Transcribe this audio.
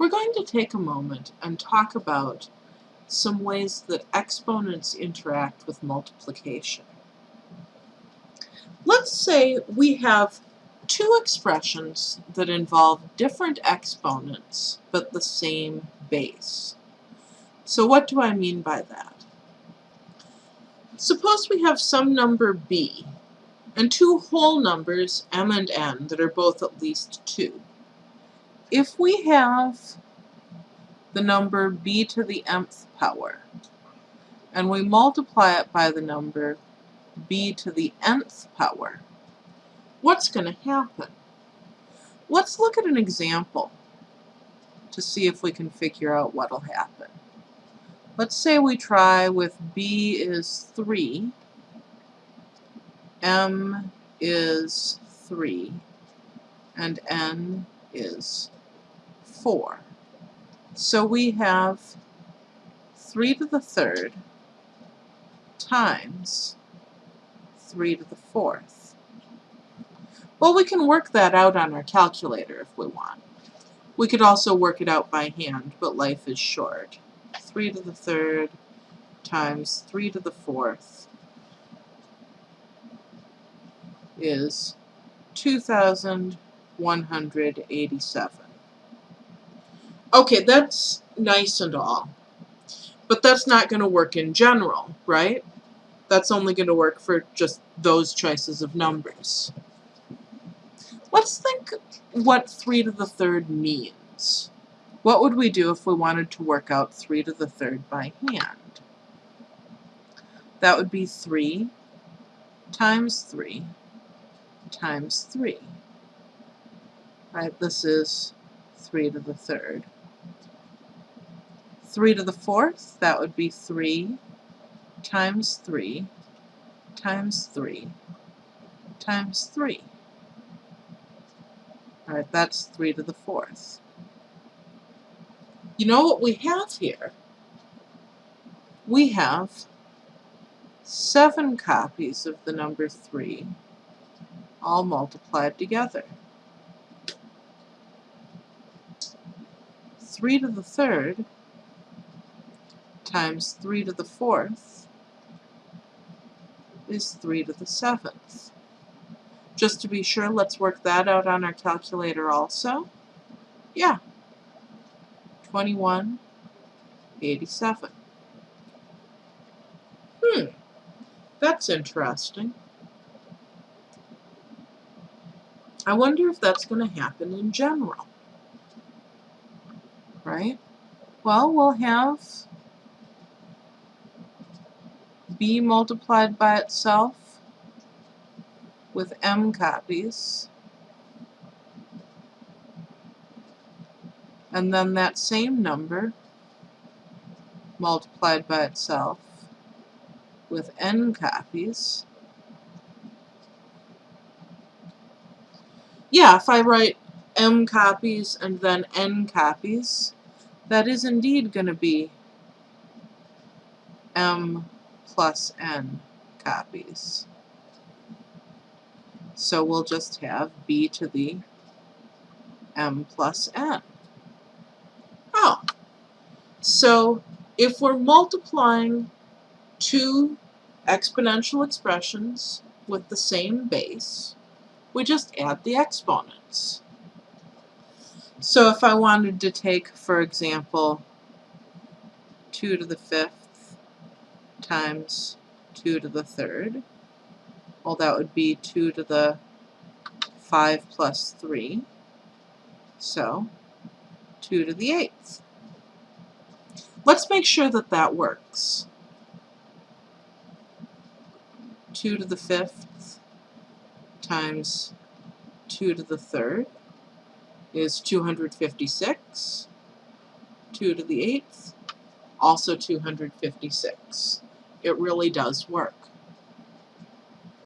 We're going to take a moment and talk about some ways that exponents interact with multiplication. Let's say we have two expressions that involve different exponents but the same base. So what do I mean by that? Suppose we have some number b and two whole numbers m and n that are both at least 2. If we have the number b to the mth power and we multiply it by the number b to the nth power, what's going to happen? Let's look at an example to see if we can figure out what will happen. Let's say we try with b is 3, m is 3, and n is 4. So we have 3 to the third times 3 to the fourth. Well, we can work that out on our calculator if we want. We could also work it out by hand, but life is short. 3 to the third times 3 to the fourth is 2,187. Okay, that's nice and all, but that's not going to work in general, right? That's only going to work for just those choices of numbers. Let's think what 3 to the third means. What would we do if we wanted to work out 3 to the third by hand? That would be 3 times 3 times 3. Right, this is 3 to the third. 3 to the fourth, that would be 3 times 3 times 3 times 3. Alright, that's 3 to the fourth. You know what we have here? We have seven copies of the number 3 all multiplied together. 3 to the third times 3 to the fourth is 3 to the seventh. Just to be sure, let's work that out on our calculator also. Yeah, 2187. Hmm, that's interesting. I wonder if that's going to happen in general. Right? Well, we'll have b multiplied by itself with m copies. And then that same number multiplied by itself with n copies. Yeah, if I write m copies and then n copies, that is indeed going to be m plus n copies. So we'll just have b to the m plus n. Oh, so if we're multiplying two exponential expressions with the same base, we just add the exponents. So if I wanted to take, for example, 2 to the fifth times 2 to the third. Well, that would be 2 to the 5 plus 3. So, 2 to the 8th. Let's make sure that that works. 2 to the 5th times 2 to the 3rd is 256. 2 to the 8th, also 256 it really does work.